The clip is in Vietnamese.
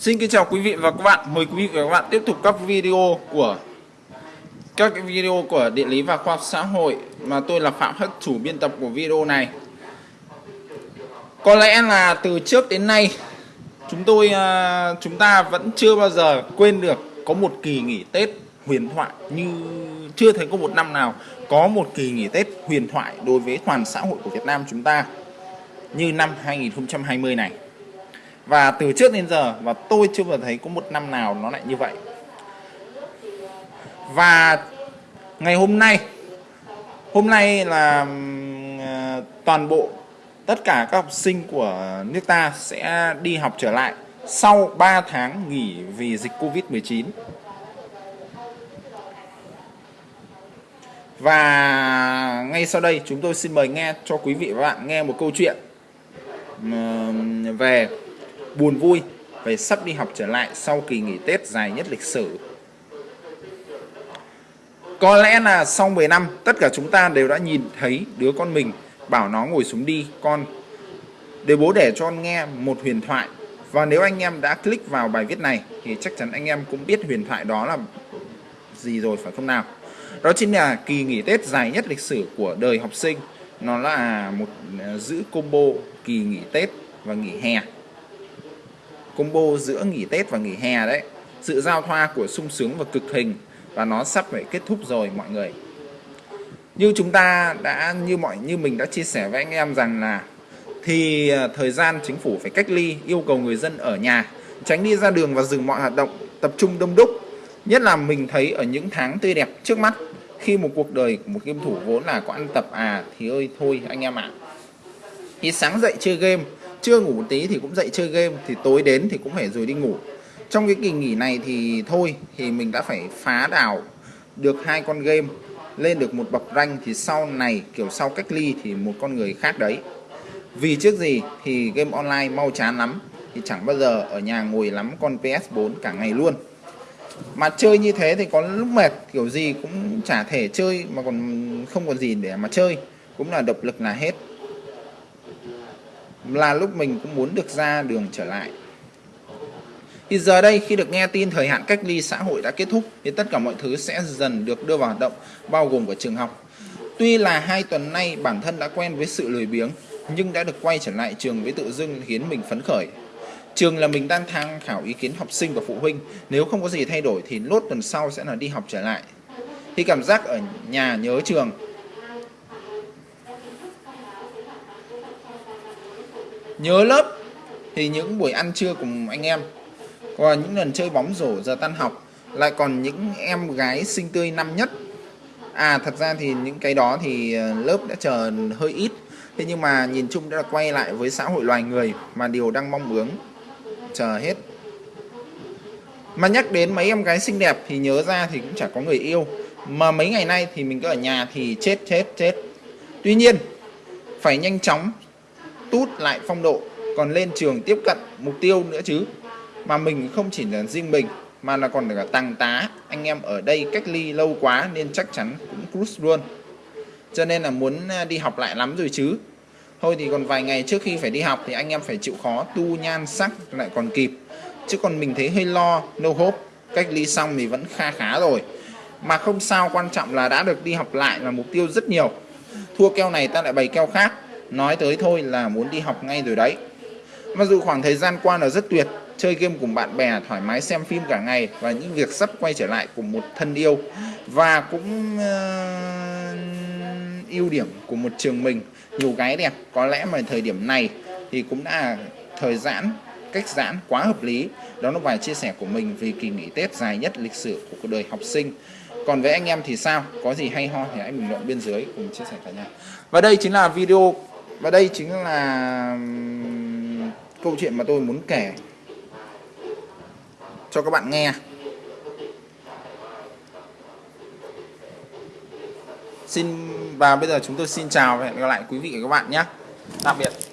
Xin kính chào quý vị và các bạn. Mời quý vị và các bạn tiếp tục các video của các video của địa lý và khoa học xã hội mà tôi là Phạm Hất chủ biên tập của video này. Có lẽ là từ trước đến nay, chúng tôi à, chúng ta vẫn chưa bao giờ quên được có một kỳ nghỉ Tết huyền thoại như chưa thấy có một năm nào có một kỳ nghỉ Tết huyền thoại đối với toàn xã hội của Việt Nam chúng ta như năm 2020 này và từ trước đến giờ, và tôi chưa bao thấy có một năm nào nó lại như vậy. Và ngày hôm nay hôm nay là ờ, toàn bộ tất cả các học sinh của nước ta sẽ đi học trở lại sau 3 tháng nghỉ vì dịch Covid-19 Và ngay sau đây, chúng tôi xin mời nghe cho quý vị và bạn nghe một câu chuyện về buồn vui về sắp đi học trở lại sau kỳ nghỉ Tết dài nhất lịch sử. Có lẽ là sau 10 năm, tất cả chúng ta đều đã nhìn thấy đứa con mình, bảo nó ngồi xuống đi, con. Để bố để cho con nghe một huyền thoại, và nếu anh em đã click vào bài viết này thì chắc chắn anh em cũng biết huyền thoại đó là gì rồi, phải không nào? Đó chính là kỳ nghỉ Tết dài nhất lịch sử của đời học sinh. Nó là một ờ, giữ combo kỳ nghỉ Tết và nghỉ hè combo giữa nghỉ Tết và nghỉ hè đấy. Sự giao thoa của sung sướng và cực hình, và nó sắp phải kết thúc rồi mọi người. Như chúng ta đã, như mọi, như mình đã chia sẻ với anh em rằng là, thì ờ, thời gian chính phủ phải cách ly, yêu cầu người dân ở nhà, tránh đi ra đường và dừng mọi hoạt động tập trung đông đúc. Nhất là mình thấy ở những tháng tươi đẹp trước mắt, khi một cuộc đời của một game thủ vốn là có ăn tập à thì ơi, thôi anh em ạ. À. thì sáng dậy chơi game chưa ngủ một tí thì cũng dậy chơi game, thì tối đến thì cũng phải rồi đi ngủ. Trong cái kỳ nghỉ này thì thôi, thì mình đã phải phá đảo được hai con game, lên được một bậc ranh thì sau này, kiểu sau cách ly thì một con người khác đấy. Vì trước gì thì game online mau chán lắm, thì chẳng bao giờ ở nhà ngồi lắm con PS4 cả ngày luôn. Mà chơi như thế thì có lúc mệt, kiểu gì cũng chả thể chơi, mà còn không còn gì để mà chơi, cũng là động lực là hết là lúc mình cũng muốn được ra đường trở lại thì giờ đây khi được nghe tin thời hạn cách ly xã hội đã kết thúc, thì tất cả mọi thứ sẽ dần được đưa vào hoạt động, bao gồm cả trường học tuy là hai tuần nay bản thân đã quen với sự lười biếng, nhưng đã được quay trở lại trường với tự dưng khiến mình phấn khởi Trường là mình đang tham khảo ý kiến học sinh và phụ huynh. Nếu không có gì thay đổi thì lốt tuần sau sẽ là đi học trở lại. Thì cảm giác ở nhà nhớ trường. Nhớ lớp thì những buổi ăn trưa cùng anh em. và những lần chơi bóng rổ giờ tan học. Lại còn những em gái xinh tươi năm nhất. À thật ra thì những cái đó thì ờ, lớp đã chờ hơi ít. Thế nhưng mà nhìn chung đã quay lại với xã hội loài người mà điều đang mong muốn chờ hết mà nhắc đến mấy em gái xinh đẹp thì nhớ ra thì cũng chả có người yêu mà mấy ngày nay thì mình cứ ở nhà thì chết chết chết tuy nhiên, phải nhanh chóng tút lại phong độ, còn lên trường tiếp cận mục tiêu nữa chứ. Mà mình không chỉ là riêng mình, mà là còn cả tăng tá. Anh em ở đây cách ly lâu quá nên chắc chắn cũng cruise luôn. Cho nên là muốn à, đi học lại lắm rồi chứ. Thôi thì còn vài ngày trước khi phải đi học thì anh em phải chịu khó tu nhan sắc lại còn kịp. Chứ còn mình thấy hơi lo, no hope. Cách ly xong thì vẫn kha khá rồi. Mà không sao, quan trọng là đã được đi học lại là mục tiêu rất nhiều. Thua keo này ta lại bày keo khác nói tới thôi là muốn đi học ngay rồi đấy. Mặc dù khoảng thời gian qua là rất tuyệt chơi game cùng bạn bè thoải mái xem phim cả ngày và những việc sắp quay trở lại cùng một thân yêu và cũng uh, ưu điểm của một trường mình nhiều gái đẹp. Có lẽ mà thời điểm này thì cũng đã thời giãn cách giãn quá hợp lý. Đó là vài chia sẻ của mình về kỳ nghỉ Tết dài nhất lịch sử của cuộc đời học sinh. Còn với anh em thì sao? Có gì hay ho thì hãy bình luận bên dưới cùng chia sẻ cả nhà. Và đây chính là video và đây chính là câu chuyện mà tôi muốn kể cho các bạn nghe Xin, và bây giờ chúng tôi xin chào và hẹn gặp lại quý vị và các bạn nhé. Tạm biệt.